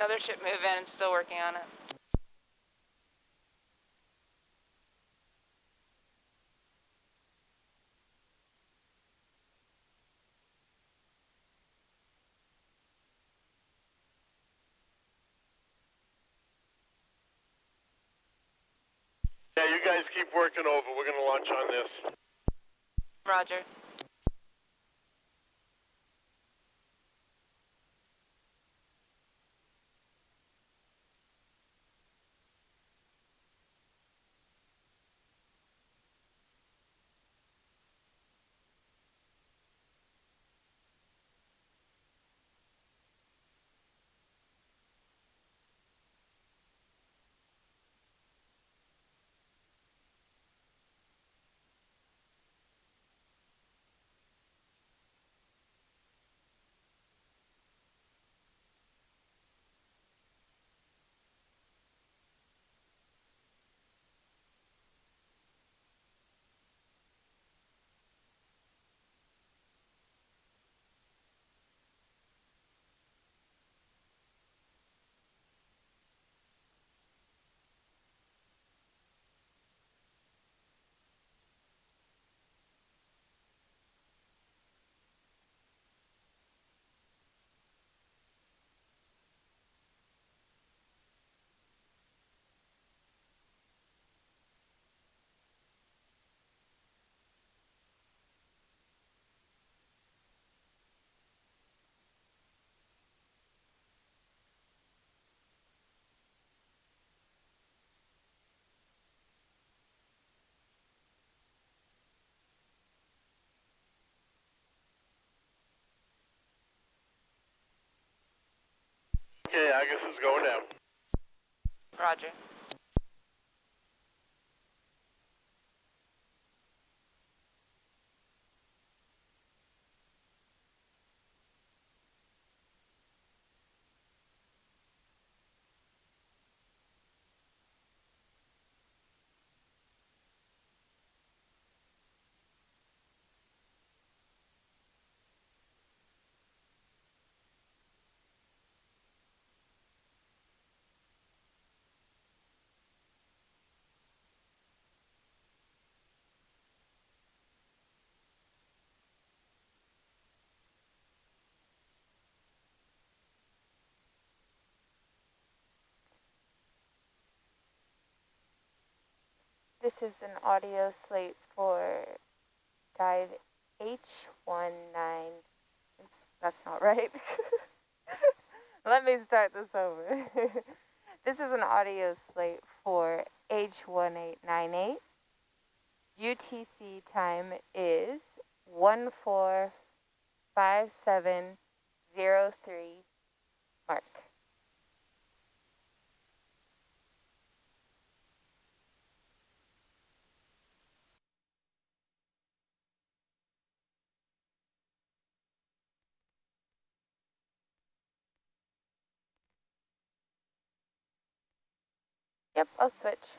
Other ship moving, still working on it. Yeah, you guys keep working over. We're gonna launch on this. Roger. Roger. This is an audio slate for dive H19. Oops, that's not right. Let me start this over. this is an audio slate for H1898. UTC time is 145703 Yep, I'll switch.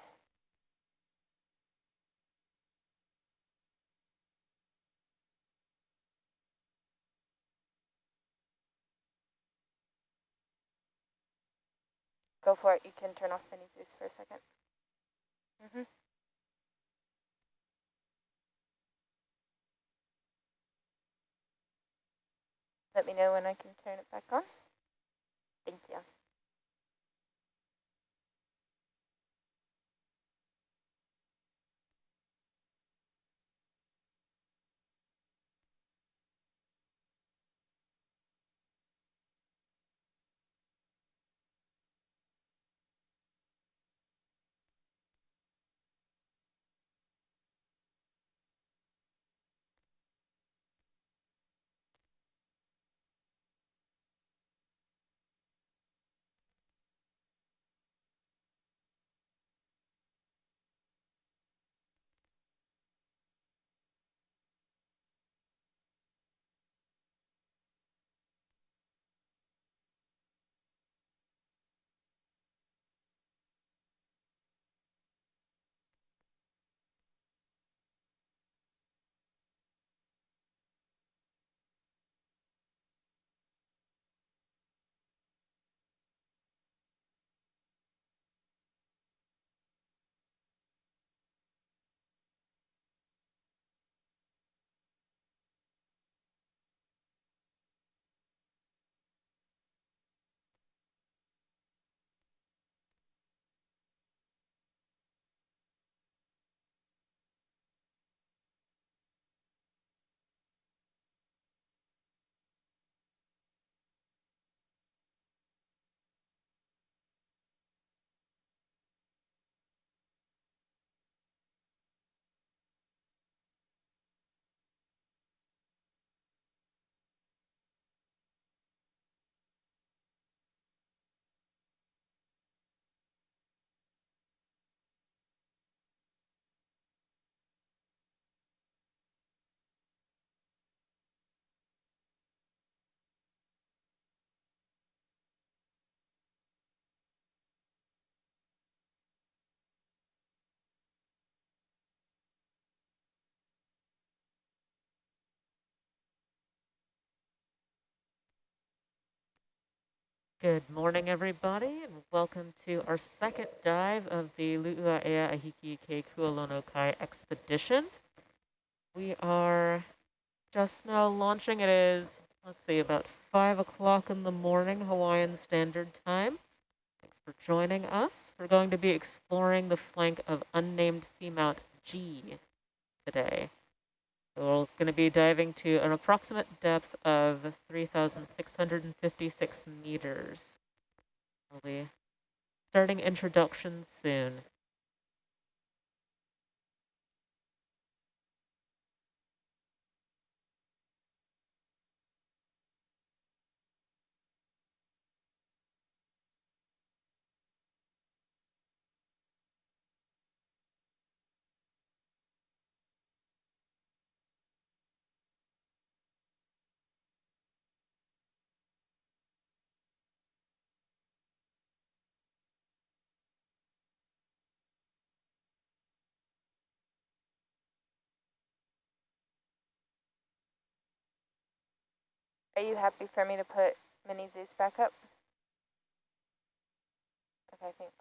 Go for it. You can turn off Mini Zeus for a 2nd Mm -hmm. Let me know when I can turn it back on. Thank you. Good morning, everybody, and welcome to our second dive of the Lu'uaea Ahiki Ke Kualono Kai expedition. We are just now launching. It is, let's see, about 5 o'clock in the morning, Hawaiian Standard Time. Thanks for joining us. We're going to be exploring the flank of unnamed seamount G today. We're going to be diving to an approximate depth of 3,656 meters. We'll be starting introduction soon. Are you happy for me to put Mini Zeus back up? Okay, thanks.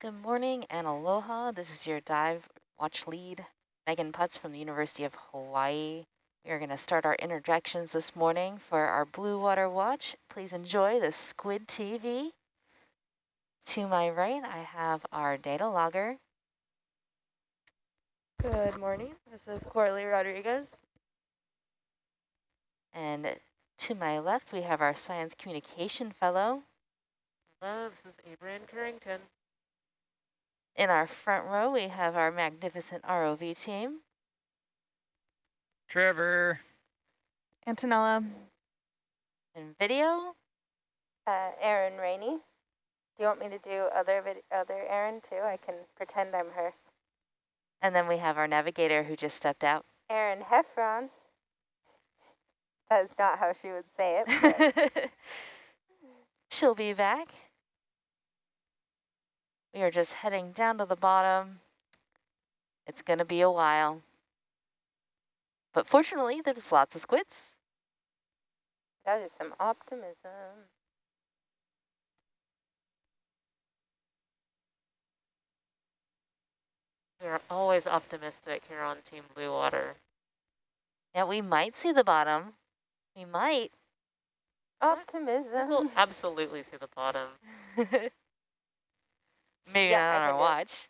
Good morning and aloha. This is your dive watch lead, Megan Putz from the University of Hawaii. We are going to start our interjections this morning for our Blue Water Watch. Please enjoy the Squid TV. To my right, I have our data logger. Good morning. This is Coralie Rodriguez. And to my left, we have our science communication fellow. Hello, this is Abraham Carrington. In our front row, we have our magnificent ROV team. Trevor. Antonella. In video, Uh, Erin Rainey. Do you want me to do other vid other Erin too? I can pretend I'm her. and then we have our navigator who just stepped out. Erin Heffron. That is not how she would say it. She'll be back. We are just heading down to the bottom. It's going to be a while. But fortunately, there's lots of squids. that is some optimism. We're always optimistic here on Team Blue Water. Yeah, we might see the bottom. We might. Optimism. We'll absolutely see the bottom. Maybe Yeah, not on our watch.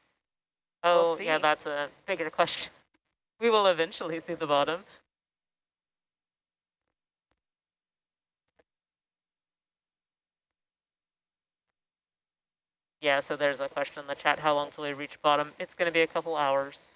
Oh, We'll yeah, that's a bigger question. We will eventually see the bottom. Yeah, so there's a question in the chat, how long till we reach bottom? It's going to be a couple hours.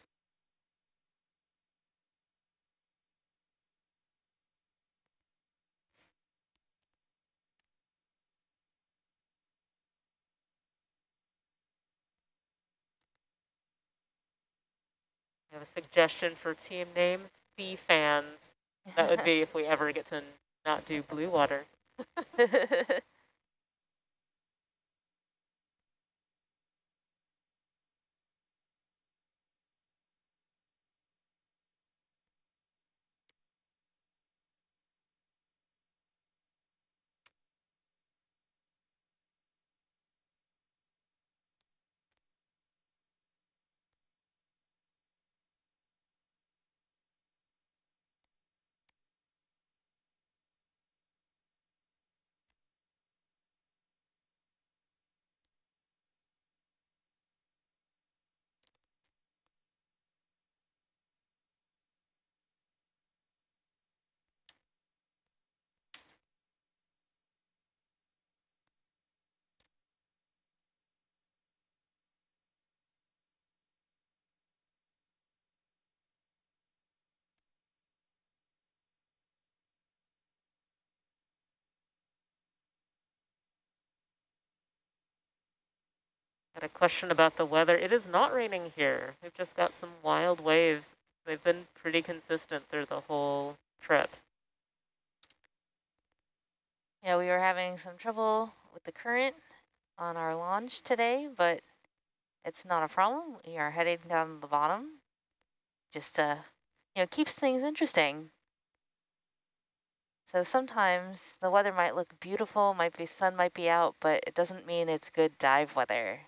I have a suggestion for team name, Sea Fans. That would be if we ever get to not do blue water. Got a question about the weather. It is not raining here. We've just got some wild waves. They've been pretty consistent through the whole trip. Yeah, we were having some trouble with the current on our launch today, but it's not a problem. We are heading down to the bottom. Just, uh, you know, keeps things interesting. So sometimes the weather might look beautiful, might be sun might be out, but it doesn't mean it's good dive weather.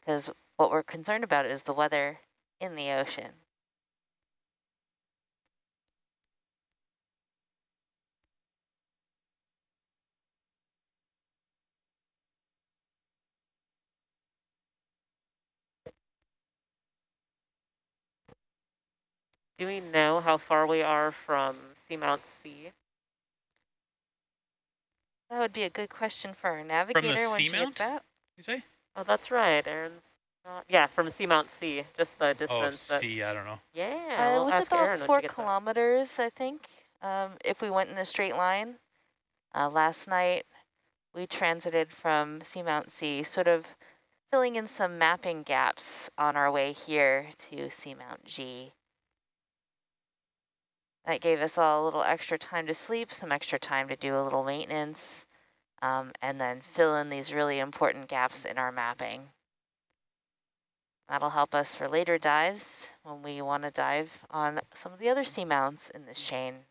Because what we're concerned about is the weather in the ocean. Do we know how far we are from Seamount C? That would be a good question for our navigator when she gets seamount? back. You say? Oh, that's right. Erin's not, yeah, from Seamount C, just the Oh, distance. that- C, I don't know. Yeah, Uh, we'll it was ask about Aaron when four gets back. kilometers, I think, um, if we went in a straight line. Uh, last night, we transited from Seamount C, sort of filling in some mapping gaps on our way here to Seamount G. That gave us all a little extra time to sleep, some extra time to do a little maintenance, um, and then fill in these really important gaps in our mapping. That'll help us for later dives when we want to dive on some of the other seamounts in this chain.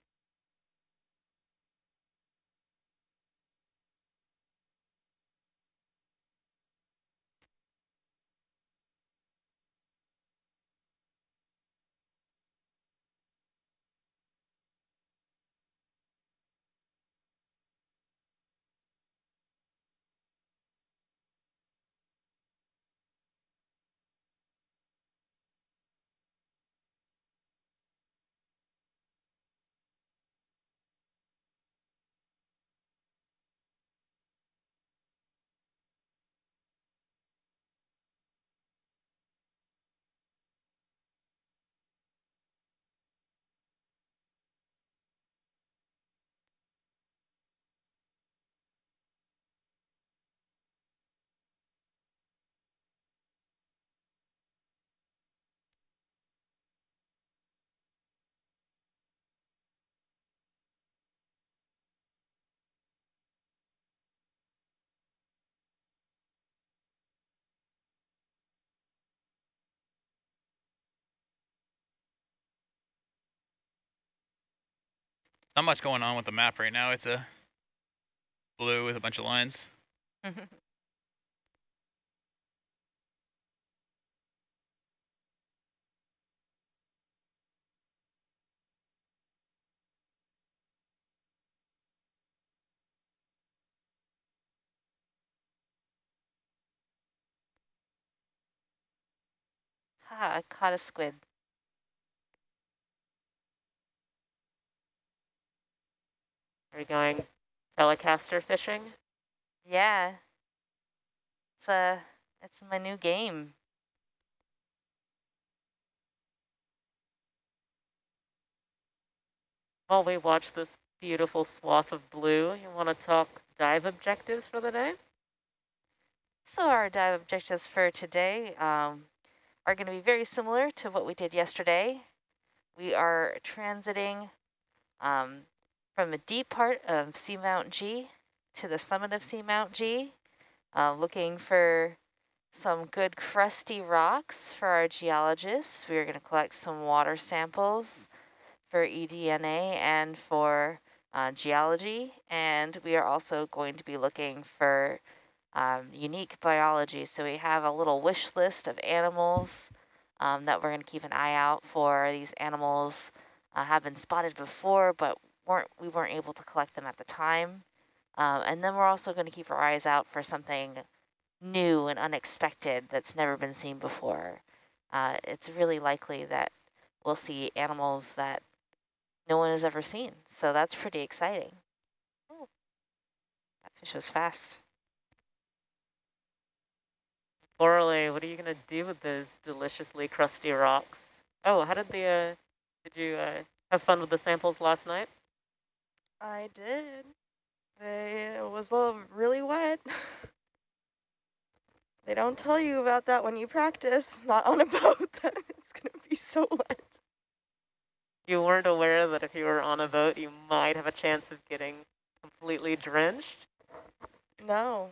Not much going on with the map right now. It's a blue with a bunch of lines. ha, I caught a squid. Are you going telecaster fishing? Yeah. It's, a it's my new game. While we watch this beautiful swath of blue, you want to talk dive objectives for the day? So our dive objectives for today um, are going to be very similar to what we did yesterday. We are transiting um, from a deep part of Seamount G to the summit of Seamount G, uh, looking for some good crusty rocks for our geologists. We are going to collect some water samples for eDNA and for uh, geology, and we are also going to be looking for um, unique biology. So we have a little wish list of animals um, that we're going to keep an eye out for. These animals uh, have been spotted before, but weren't we weren't able to collect them at the time. Um, and then we're also going to keep our eyes out for something new and unexpected that's never been seen before. Uh, it's really likely that we'll see animals that no one has ever seen. So that's pretty exciting. Oh, that fish was fast. Coralie, what are you going to do with those deliciously crusty rocks? Oh, how did the, uh, did you uh, have fun with the samples last night? I did. They, it was really wet. they don't tell you about that when you practice, not on a boat, that it's going to be so wet. You weren't aware that if you were on a boat, you might have a chance of getting completely completely drenched? No.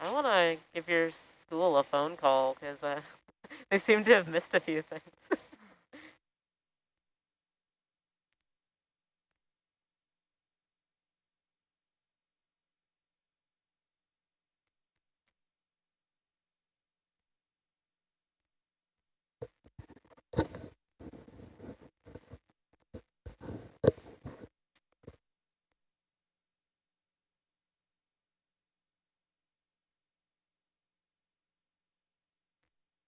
I want to give your school a phone call because uh, they seem to have missed a few things.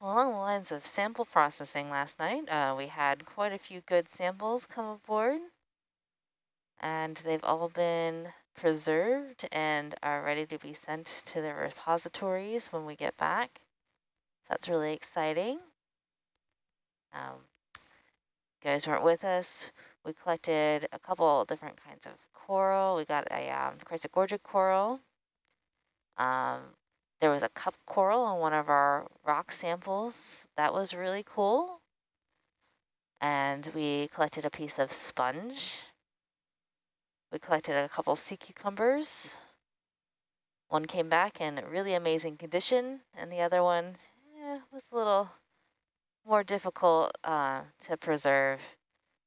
Along the lines of sample processing last night, uh, we had quite a few good samples come aboard. And they've all been preserved and are ready to be sent to the repositories when we get back. So that's really exciting. Um, guys weren't with us. We collected a couple different kinds of coral. We got a um, coral. Um, there was a cup coral on one of our rock samples. That was really cool. And we collected a piece of sponge. We collected a couple sea cucumbers. One came back in really amazing condition, and the other one eh, was a little more difficult uh, to preserve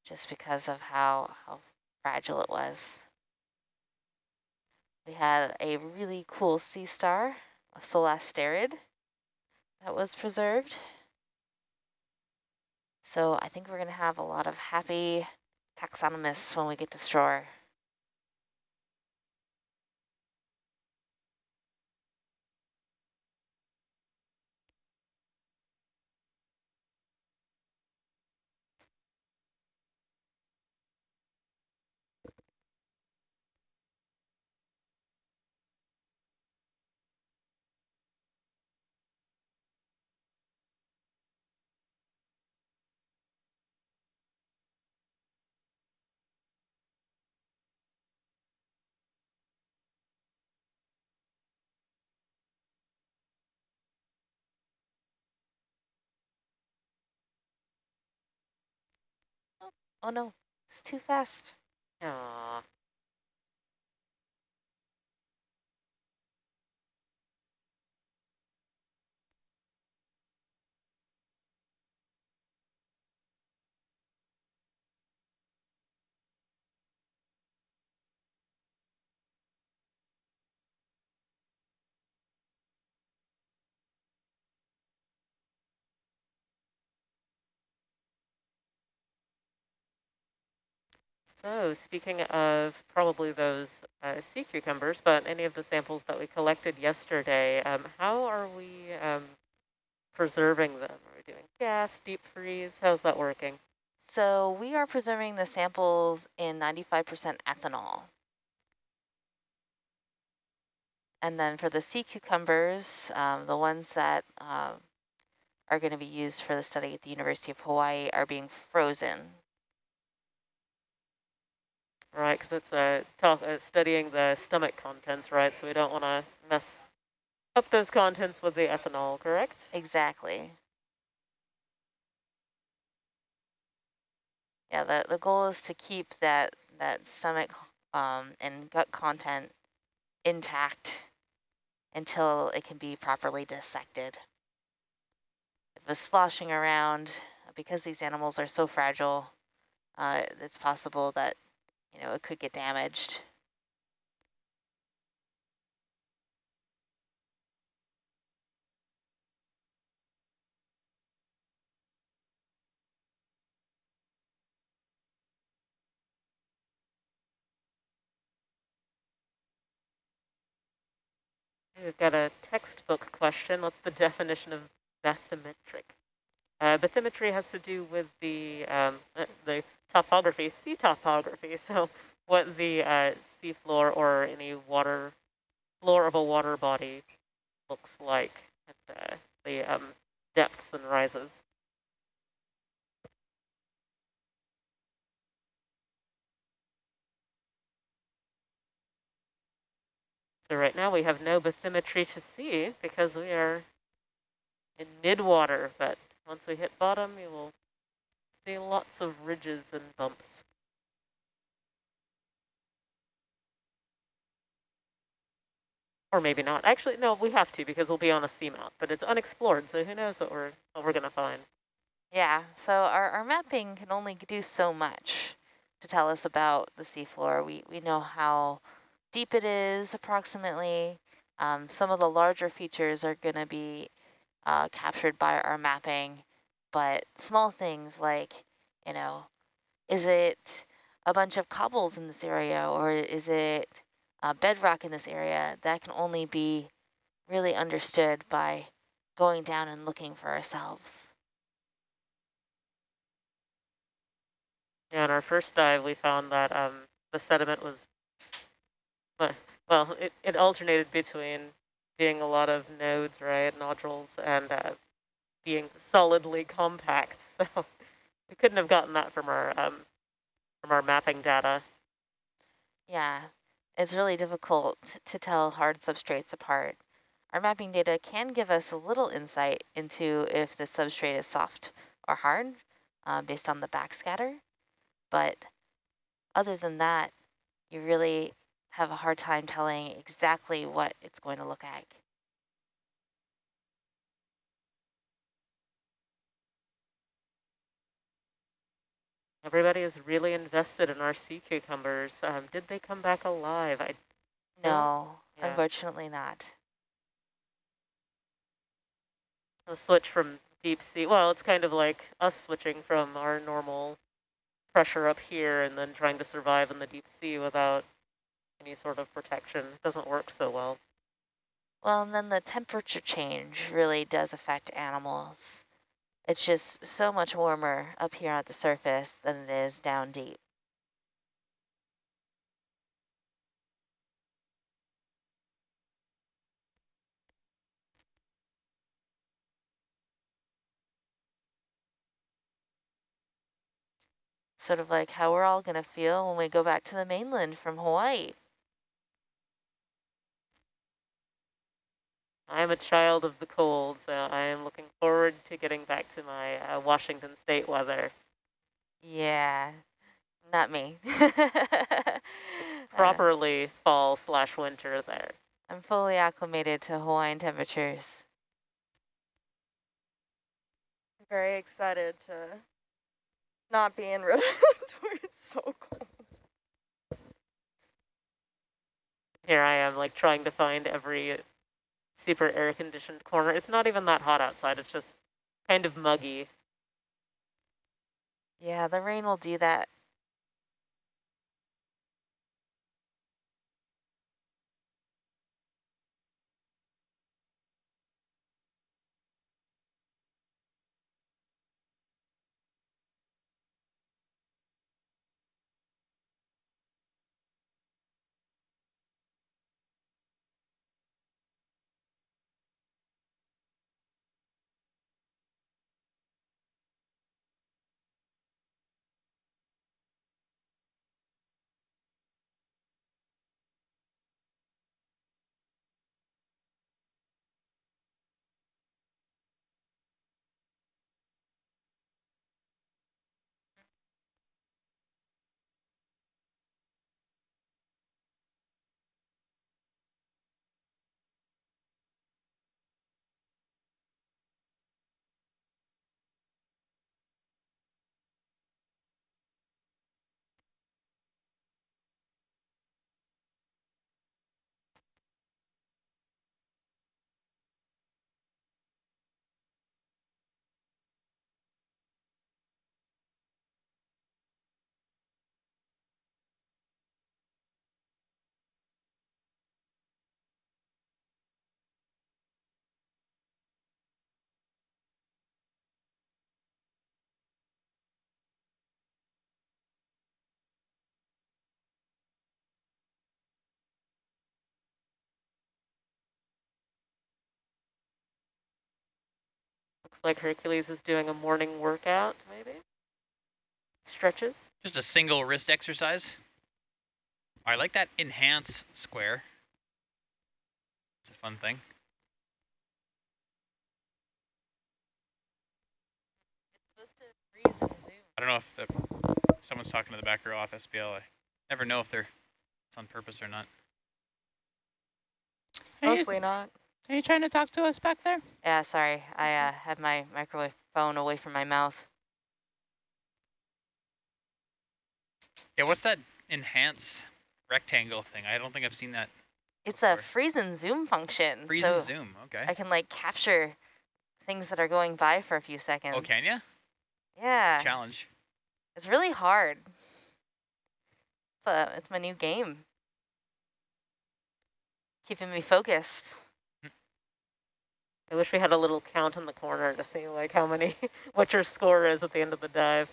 just because of how, how fragile it was. We had a really cool sea star solasterid that was preserved. So I think we're going to have a lot of happy taxonomists when we get to shore. Oh no, it's too fast. Aww. So speaking of probably those uh, sea cucumbers, but any of the samples that we collected yesterday, um, how are we um, preserving them? Are we doing gas, deep freeze? How's that working? So we are preserving the samples in 95% ethanol. And then for the sea cucumbers, um, the ones that uh, are going to be used for the study at the University of Hawaii are being frozen right? Because it's uh, talk, uh, studying the stomach contents, right? So we don't want to mess up those contents with the ethanol, correct? Exactly. Yeah, the, the goal is to keep that, that stomach um, and gut content intact until it can be properly dissected. If it's sloshing around, because these animals are so fragile, uh, it's possible that you know, it could get damaged. We've got a textbook question. What's the definition of bathymetric? Uh, bathymetry has to do with the um, uh, the topography, sea topography. So what the uh, sea floor or any water floor of a water body looks like at the, the um, depths and rises. So right now we have no bathymetry to see because we are in mid-water, but once we hit bottom, you will see lots of ridges and bumps. Or maybe not. Actually, no, we have to because we'll be on a seamount, but it's unexplored, so who knows what we're, what we're going to find. Yeah, so our, our mapping can only do so much to tell us about the seafloor. We, we know how deep it is approximately. Um, some of the larger features are going to be uh, captured by our mapping, but small things like, you know, is it a bunch of cobbles in this area or is it uh, bedrock in this area? That can only be really understood by going down and looking for ourselves. Yeah, in our first dive, we found that um, the sediment was, well, it, it alternated between being a lot of nodes, right, nodules, and uh, being solidly compact. So we couldn't have gotten that from our um, from our mapping data. Yeah, it's really difficult to tell hard substrates apart. Our mapping data can give us a little insight into if the substrate is soft or hard uh, based on the backscatter. But other than that, you really have a hard time telling exactly what it's going to look like. Everybody is really invested in our sea cucumbers. Um, did they come back alive? I No, Yeah. unfortunately not. a switch from deep sea. Well, it's kind of like us switching from our normal pressure up here and then trying to survive in the deep sea without any sort of protection. It doesn't work so well. Well, and then the temperature change really does affect animals. It's just so much warmer up here at the surface than it is down deep. Sort of like how we're all going to feel when we go back to the mainland from Hawaii. I'm a child of the cold, so I am looking forward to getting back to my uh, Washington State weather. Yeah, not me. Uh, Properly fall slash winter there. I'm fully acclimated to Hawaiian temperatures. I'm Very excited to not be in Rhode Island where it's so cold. Here I am, like trying to find every super air conditioned corner. It's not even that hot outside. It's just kind of muggy. Yeah, the rain will do that. Looks like Hercules is doing a morning workout, maybe? Stretches? Just a single wrist exercise. I like that enhance square. It's a fun thing. I don't know if the, someone's talking to the back row off SPL. I never know if they're it's on purpose or not. Mostly not. Are you trying to talk to us back there? Yeah, sorry. I uh, had my microwave phone away from my mouth. Yeah, what's that enhance rectangle thing? I don't think I've seen that. It's a freeze and zoom function. Freeze so and zoom. Okay. I can like capture things that are going by for a few seconds. Oh, can you? Yeah. Challenge. It's really hard. It's a, it's my new game. Keeping me focused. I wish we had a little count in the corner to see like how many, what your score is at the end of the dive.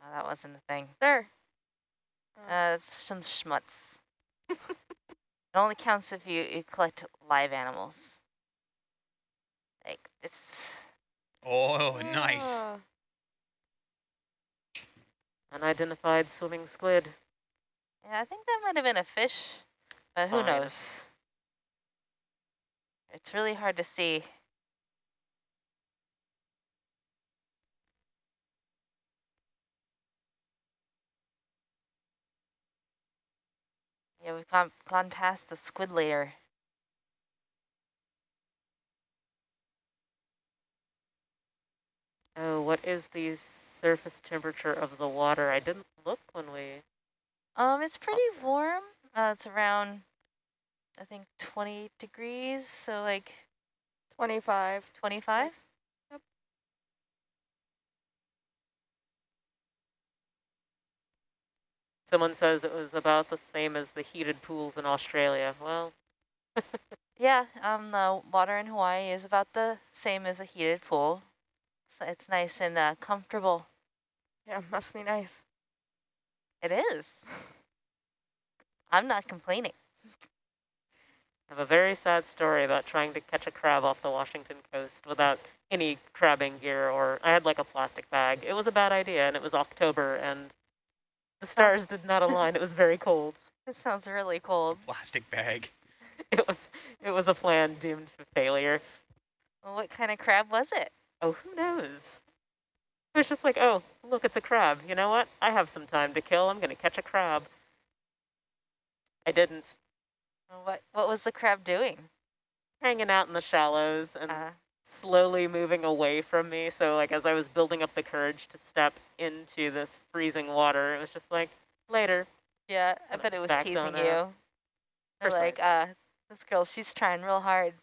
Oh, that wasn't a thing. There. Uh, it's some schmutz. it only counts if you, you collect live animals. Like, it's... Oh, nice. Ah. Unidentified swimming squid. Yeah, I think that might have been a fish, but who Fine. knows? It's really hard to see. Yeah, we've gone, gone past the squid layer. Oh, what is the surface temperature of the water? I didn't look when we... Um, it's pretty warm. Uh, it's around, I think, 20 degrees, so like 25. 25? Someone says it was about the same as the heated pools in Australia. Well, Yeah, um, the water in Hawaii is about the same as a heated pool. So it's nice and uh, comfortable. Yeah, must be nice. It is. I'm not complaining. I have a very sad story about trying to catch a crab off the Washington coast without any crabbing gear or I had like a plastic bag. It was a bad idea and it was October and the stars did not align. It was very cold. It sounds really cold. Plastic bag. It was it was a plan doomed to failure. Well, what kind of crab was it? Oh, who knows? It was just like, oh, look, it's a crab. You know what? I have some time to kill. I'm going to catch a crab. I didn't. What What was the crab doing? Hanging out in the shallows and Uh, slowly moving away from me. So like as I was building up the courage to step into this freezing water, it was just like, later. yeah, I bet it was teasing you. They're like, uh, this girl, she's trying real hard.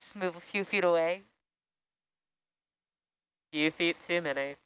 Just move a few feet away. Few feet too many.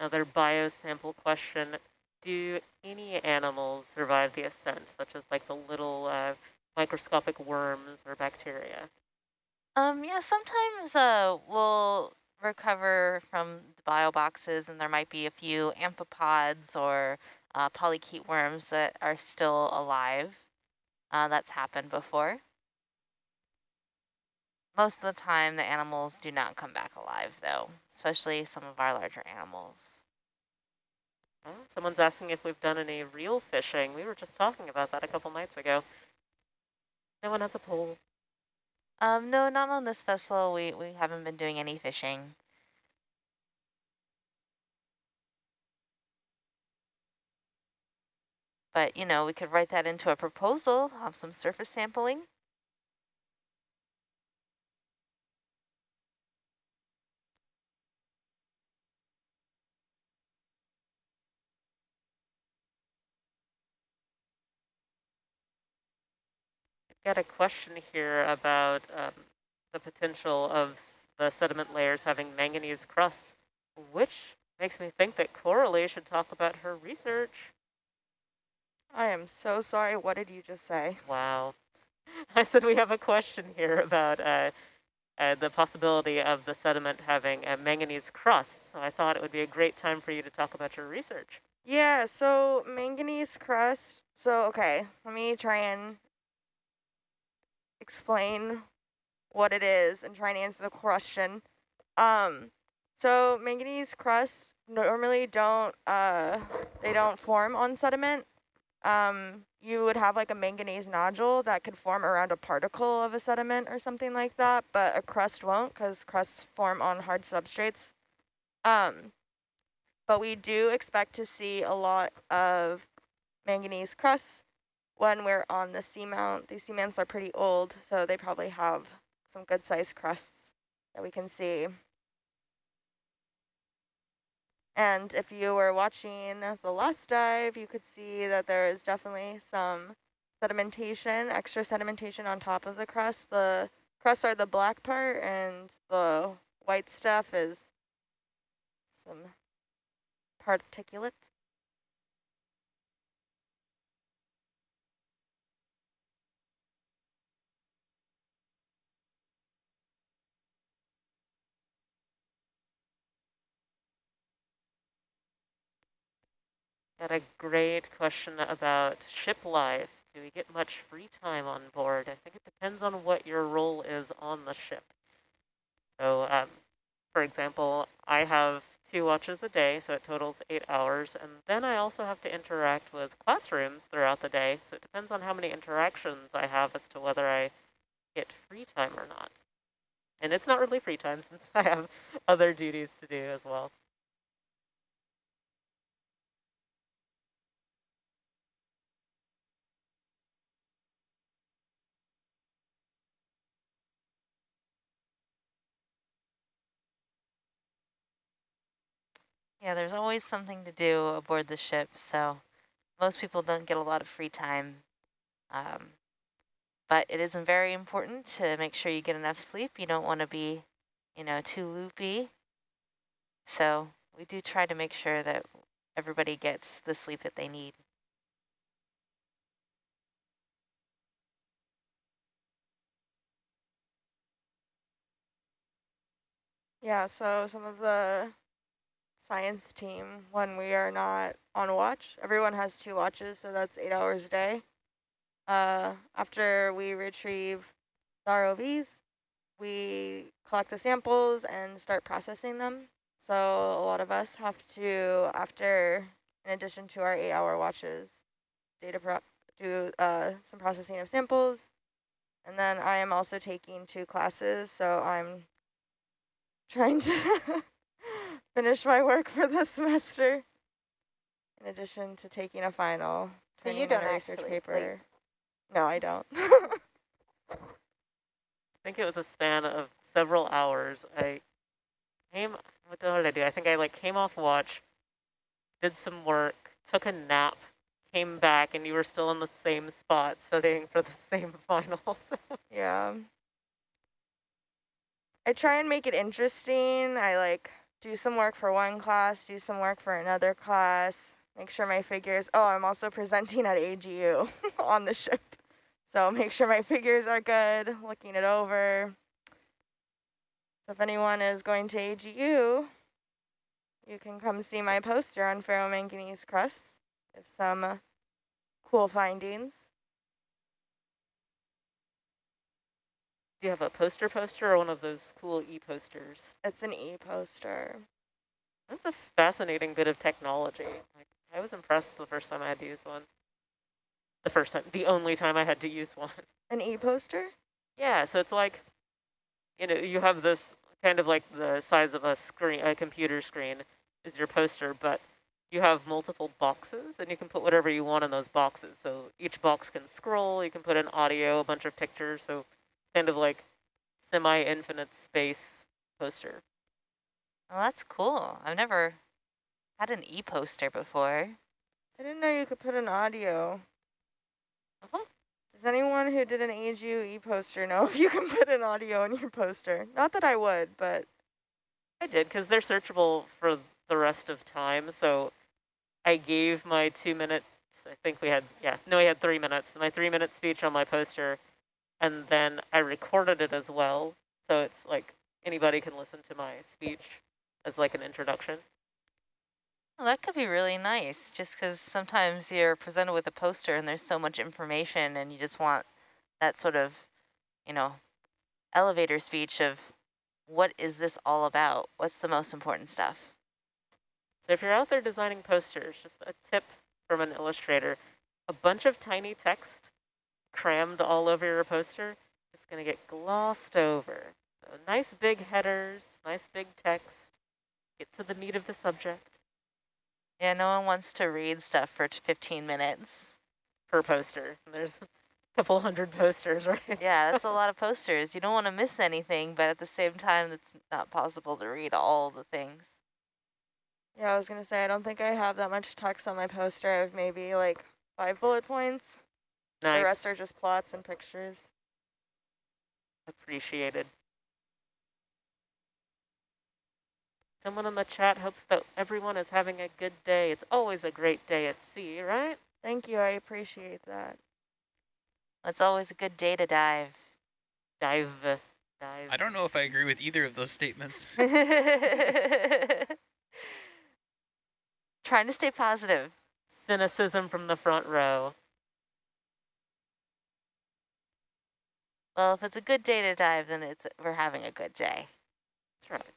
Another biosample question. Do any animals survive the ascent, such as like the little uh, microscopic worms or bacteria? Um, yeah, sometimes uh, we'll recover from the bio boxes and there might be a few amphipods or uh, polychaete worms that are still alive. Uh, that's happened before. Most of the time, the animals do not come back alive, though, especially some of our larger animals. Someone's asking if we've done any real fishing. We were just talking about that a couple nights ago. No one has a pole. Um, no, not on this vessel. We, we haven't been doing any fishing. But, you know, we could write that into a proposal, have some surface sampling. Got a question here about um, the potential of the sediment layers having manganese crusts, which makes me think that Coralie should talk about her research. I am so sorry. What did you just say? Wow. I said we have a question here about uh, uh, the possibility of the sediment having a manganese crust. So I thought it would be a great time for you to talk about your research. Yeah, so manganese crust. So, okay, let me try and explain what it is and try and answer the question. Um, so manganese crust normally don't, uh, they don't form on sediment. Um, you would have like a manganese nodule that could form around a particle of a sediment or something like that, but a crust won't because crusts form on hard substrates. Um, but we do expect to see a lot of manganese crusts when we're on the seamount. These seamounts are pretty old, so they probably have some good sized crusts that we can see. And if you were watching the last dive, you could see that there is definitely some sedimentation, extra sedimentation on top of the crust. The crusts are the black part and the white stuff is some particulates. Got a great question about ship life. Do we get much free time on board? I think it depends on what your role is on the ship. So, um, for example, I have two watches a day, so it totals eight hours. And then I also have to interact with classrooms throughout the day. So it depends on how many interactions I have as to whether I get free time or not. And it's not really free time since I have other duties to do as well. Yeah, there's always something to do aboard the ship, so most people don't get a lot of free time. Um, but it is very important to make sure you get enough sleep. You don't want to be, you know, too loopy. So we do try to make sure that everybody gets the sleep that they need. Yeah, so some of the science team, when we are not on watch, everyone has two watches, so that's eight hours a day. Uh, after we retrieve the ROVs, we collect the samples and start processing them. So a lot of us have to, after, in addition to our eight hour watches, data prep, do uh, some processing of samples. And then I am also taking two classes, so I'm trying to finish my work for the semester. In addition to taking a final. So you don't a research paper. sleep? No, I don't. I think it was a span of several hours. I came, what the hell did I do? I think I like came off watch, did some work, took a nap, came back, and you were still in the same spot studying for the same finals. yeah. I try and make it interesting. I like do some work for one class, do some work for another class, make sure my figures, oh, I'm also presenting at AGU on the ship. So make sure my figures are good, looking it over. So if anyone is going to AGU, you can come see my poster on ferromanganese crust. Have some cool findings. Do you have a poster poster or one of those cool e-posters? It's an e-poster. That's a fascinating bit of technology. Like, I was impressed the first time I had to use one. The first time, the only time I had to use one. An e-poster? Yeah, so it's like, you know, you have this kind of like the size of a screen, a computer screen is your poster, but you have multiple boxes and you can put whatever you want in those boxes. So each box can scroll, you can put in audio, a bunch of pictures, so kind of like semi-infinite space poster. Well, that's cool. I've never had an e-poster before. I didn't know you could put an audio. Uh -huh. Does anyone who did an AGU e-poster know if you can put an audio on your poster? Not that I would, but... I did, because they're searchable for the rest of time, so I gave my two minutes, I think we had, yeah, no, we had three minutes, my three minute speech on my poster, and then I recorded it as well, so it's like anybody can listen to my speech as like an introduction. Well, that could be really nice, just because sometimes you're presented with a poster and there's so much information and you just want that sort of, you know, elevator speech of what is this all about? What's the most important stuff? So if you're out there designing posters, just a tip from an illustrator, a bunch of tiny text crammed all over your poster it's going to get glossed over. So nice big headers, nice big text, get to the meat of the subject Yeah, no one wants to read stuff for 15 minutes. per poster. There's a couple hundred posters, right? Yeah, that's a lot of posters. You don't want to miss anything, but at the same time, it's not possible to read all the things. Yeah, I was gonna say I don't think I have that much text on my poster. I have maybe like five bullet points. Nice. The rest are just plots and pictures. Appreciated. Someone in the chat hopes that everyone is having a good day. It's always a great day at sea, right? Thank you, I appreciate that. It's always a good day to dive. Dive, dive. I don't know if I agree with either of those statements. Trying to stay positive. Cynicism from the front row. Well, if it's a good day to dive, then it's we're having a good day. That's right.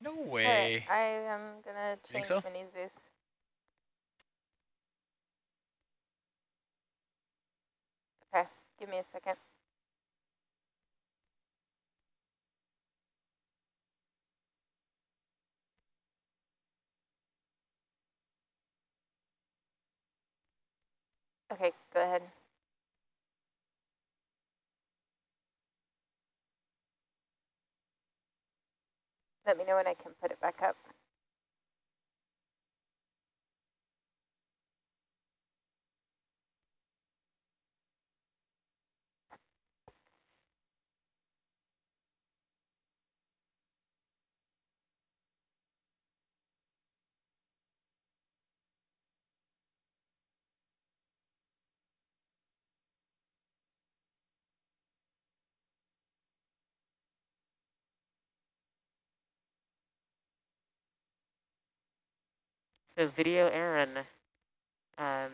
No way. I am gonna change so? Mini Zeus. Okay, give me a second. Okay, go ahead. Let me know when I can put it back up. So video Erin, um,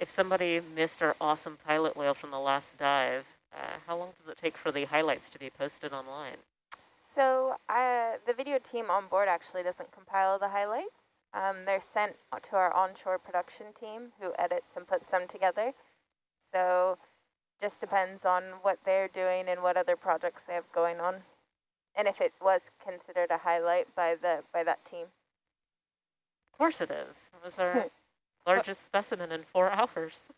if somebody missed our awesome pilot whale from the last dive, uh, how long does it take for the highlights to be posted online? So uh, the video team on board actually doesn't compile the highlights. Um, they're sent to our onshore production team who edits and puts them together. So just depends on what they're doing and what other projects they have going on. And if it was considered a highlight by the by that team. Of course it is. It was our largest specimen in four hours.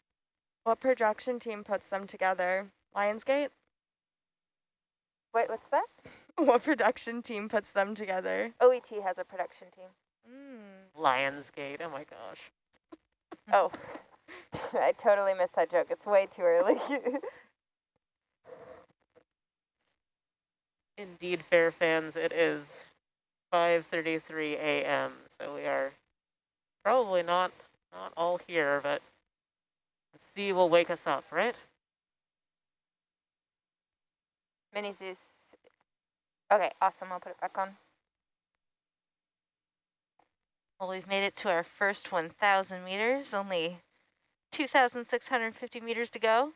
What production team puts them together? Lionsgate? Wait, what's that? what production team puts them together? OET has a production team. Mm. Lionsgate, oh my gosh. Oh, I totally missed that joke. It's way too early. Indeed, fair fans, it is 5.33 a.m., so we are probably not, not all here, but the sea will wake us up, right? Mini Zeus. Okay, awesome. I'll put it back on. Well, we've made it to our first 1,000 meters, only 2,650 meters to go.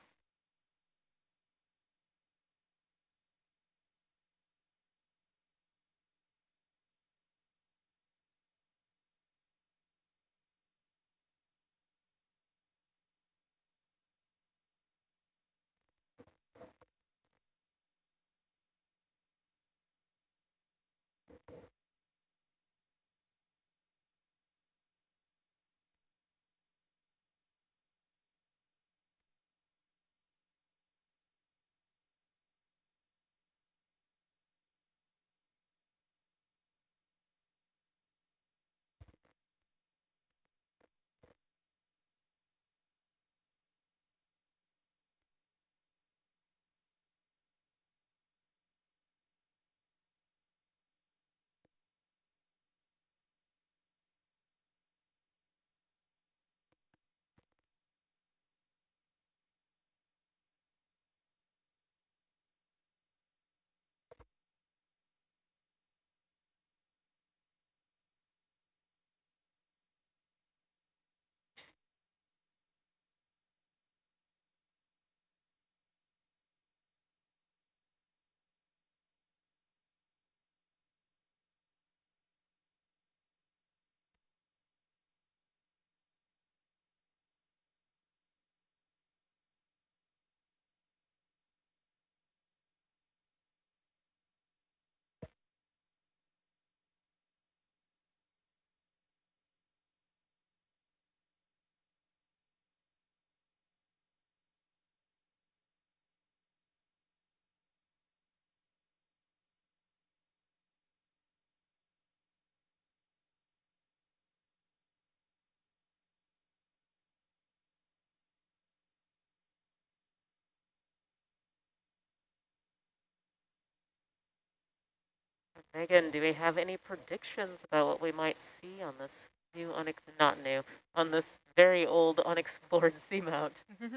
Megan, do we have any predictions about what we might see on this new, not new, on this very old unexplored seamount?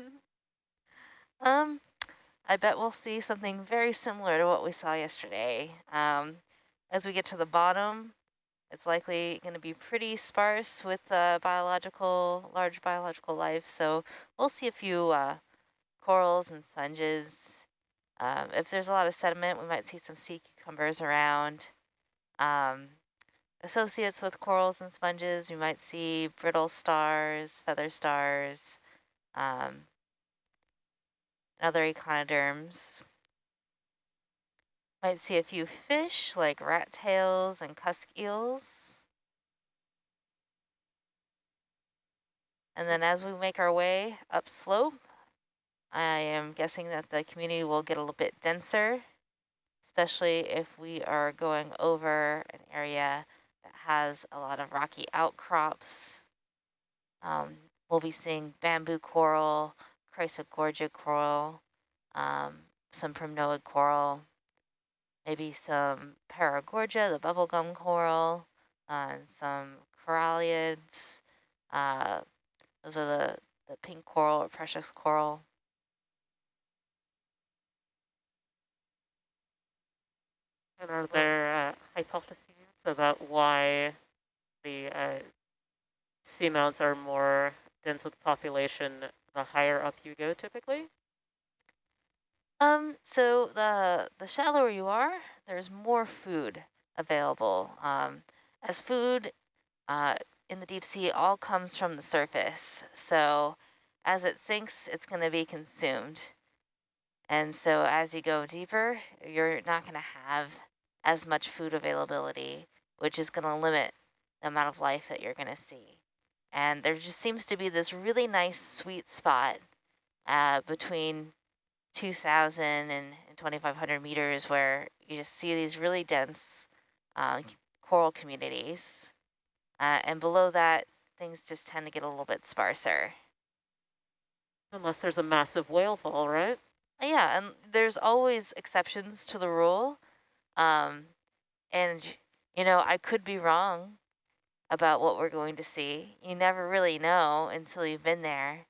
um, I bet we'll see something very similar to what we saw yesterday. Um, as we get to the bottom, it's likely going to be pretty sparse with uh, biological, large biological life. So we'll see a few uh, corals and sponges. Um, if there's a lot of sediment, we might see some sea cucumbers around. Um, associates with corals and sponges, we might see brittle stars, feather stars, um, and other echinoderms. Might see a few fish like rat tails and cusk eels. And then as we make our way upslope, I am guessing that the community will get a little bit denser, especially if we are going over an area that has a lot of rocky outcrops. Um, we'll be seeing bamboo coral, chrysogorgia coral, um, some primnoid coral, maybe some paragorgia, the bubblegum coral, uh, some coralliids. Uh, those are the, the pink coral or precious coral. And are there uh, hypotheses about why the uh, seamounts are more dense with population the higher up you go typically? Um, so the the shallower you are, there's more food available. Um, as food uh, in the deep sea all comes from the surface. So as it sinks, it's going to be consumed. And so as you go deeper, you're not going to have as much food availability, which is going to limit the amount of life that you're going to see. And there just seems to be this really nice sweet spot uh, between 2,000 and, and 2,500 meters where you just see these really dense uh, coral communities. Uh, and below that, things just tend to get a little bit sparser. Unless there's a massive whale fall, right? Yeah, and there's always exceptions to the rule. Um, and, you know, I could be wrong about what we're going to see. You never really know until you've been there.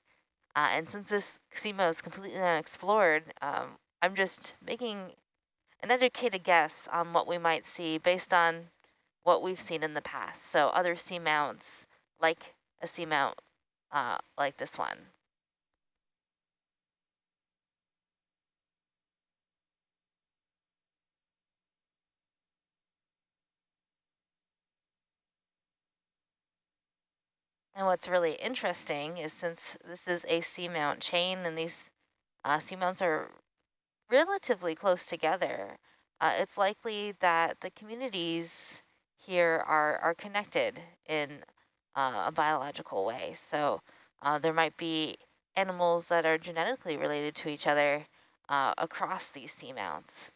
Uh, and since this seamount is completely unexplored, um, I'm just making an educated guess on what we might see based on what we've seen in the past. So other seamounts, like a seamount uh, like this one. And what's really interesting is since this is a seamount chain and these uh, seamounts are relatively close together, uh, it's likely that the communities here are, are connected in uh, a biological way. So uh, there might be animals that are genetically related to each other uh, across these seamounts.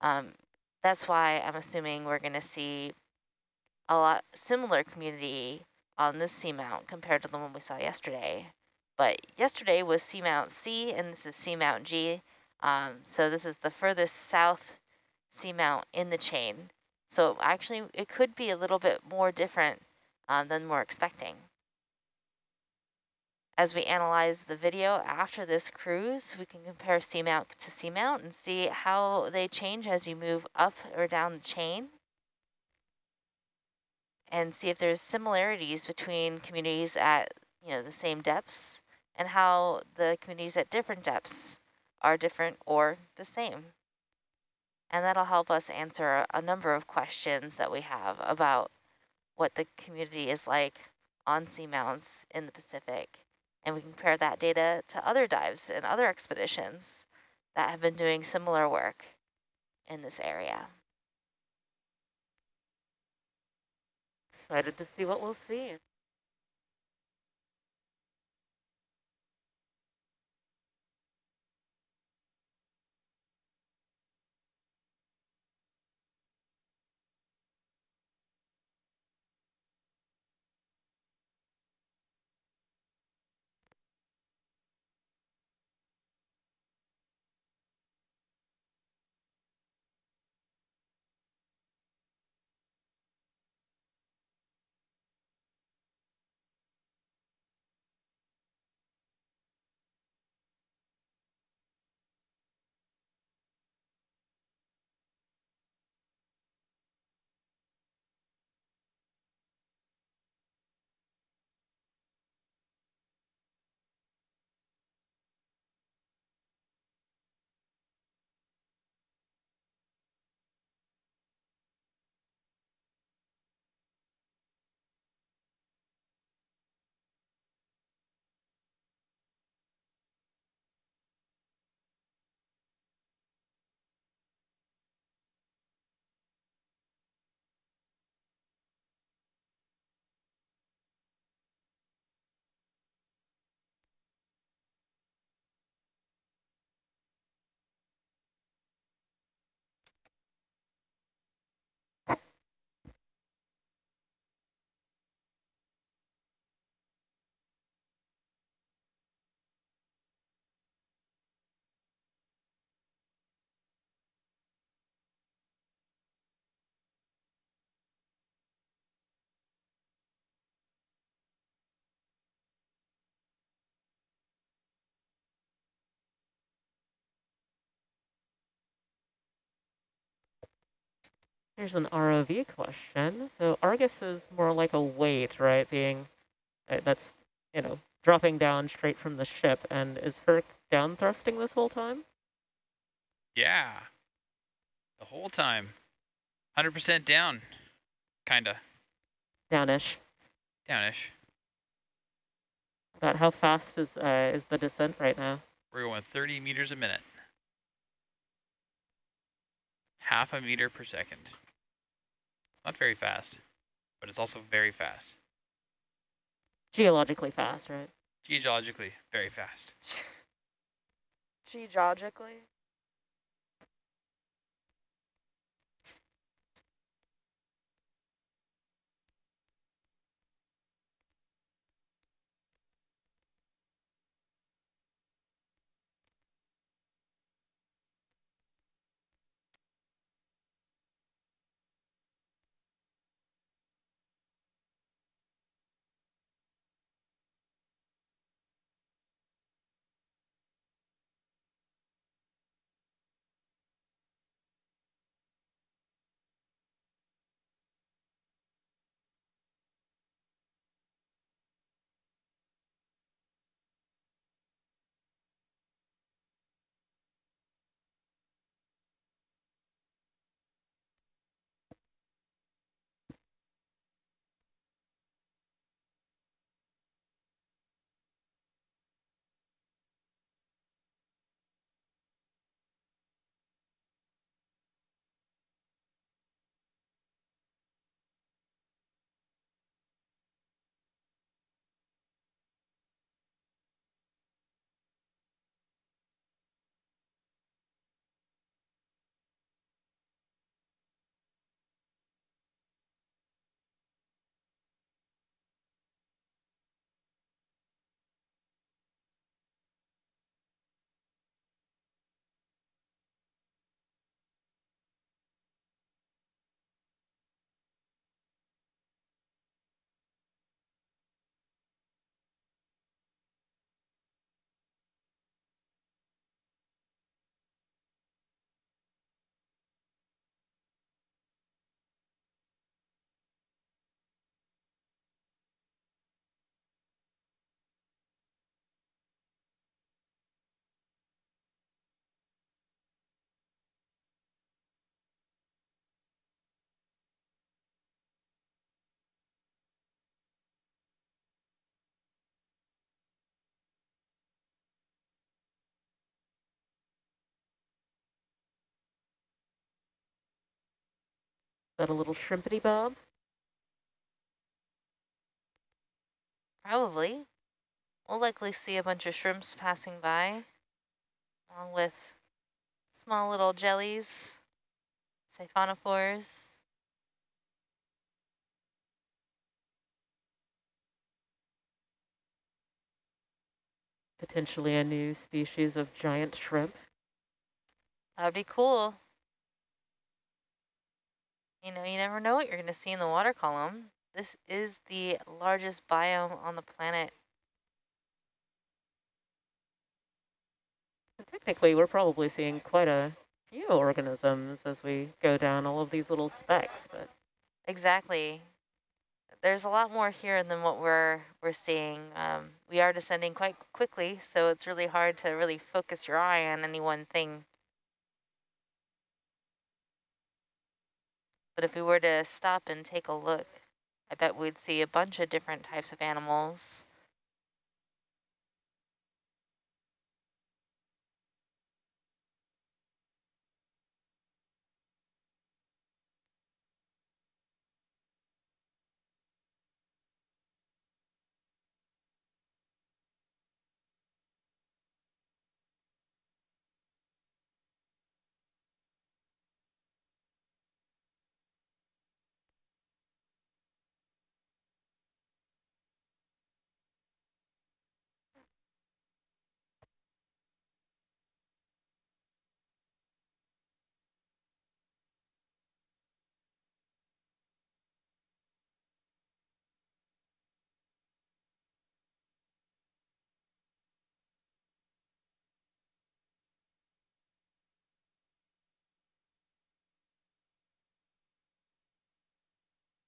Um, that's why I'm assuming we're going to see a lot similar community on this seamount compared to the one we saw yesterday. But yesterday was seamount C and this is seamount G. Um, so this is the furthest south seamount in the chain. So actually it could be a little bit more different um, than we're expecting. As we analyze the video after this cruise, we can compare seamount to seamount and see how they change as you move up or down the chain and see if there's similarities between communities at you know the same depths and how the communities at different depths are different or the same. And that'll help us answer a number of questions that we have about what the community is like on seamounts in the Pacific. And we can compare that data to other dives and other expeditions that have been doing similar work in this area. Excited to see what we'll see. Here's an ROV question. So Argus is more like a weight, right? Being uh, that's you know dropping down straight from the ship, and is Herc down thrusting this whole time? Yeah. The whole time. 100% down. Kinda. Downish. Downish. About how fast is uh, is the descent right now? We're going 30 meters a minute. Half a meter per second. Not very fast, but it's also very fast. Geologically fast, right? Geologically, very fast. Geologically. That a little shrimpity bob? Probably. We'll likely see a bunch of shrimps passing by, along with small little jellies, siphonophores. Potentially a new species of giant shrimp. That'd be cool. You know, you never know what you're going to see in the water column. This is the largest biome on the planet. Technically, we're probably seeing quite a few organisms as we go down all of these little specks, but exactly. There's a lot more here than what we're we're seeing. Um, we are descending quite quickly, so it's really hard to really focus your eye on any one thing. But if we were to stop and take a look, I bet we'd see a bunch of different types of animals.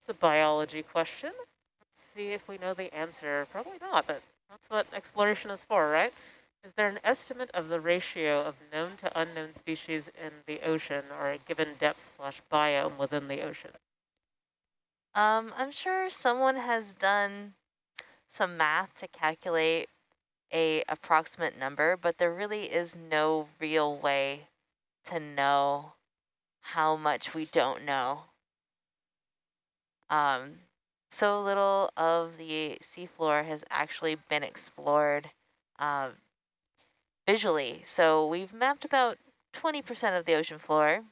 It's a biology question. Let's see if we know the answer. Probably not, but that's what exploration is for, right? Is there an estimate of the ratio of known to unknown species in the ocean or a given depth slash biome within the ocean? Um, I'm sure someone has done some math to calculate a approximate number, but there really is no real way to know how much we don't know. Um, so little of the seafloor has actually been explored uh, visually. So we've mapped about 20% of the ocean floor.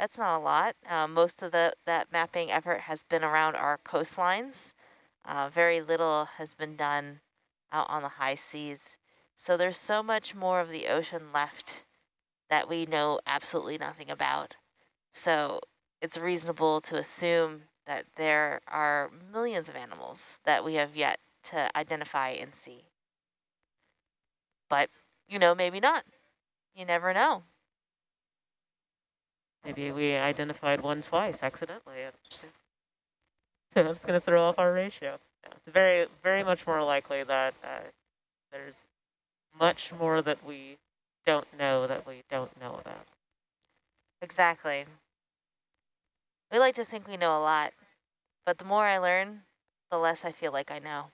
That's not a lot. Uh, most of the that mapping effort has been around our coastlines. Uh, very little has been done out on the high seas. So there's so much more of the ocean left that we know absolutely nothing about. So it's reasonable to assume that there are millions of animals that we have yet to identify and see. But, you know, maybe not. You never know. Maybe we identified one twice accidentally. So that's going to throw off our ratio. Yeah, it's very, very much more likely that uh, there's much more that we don't know that we don't know about. Exactly. We like to think we know a lot, but the more I learn, the less I feel like I know.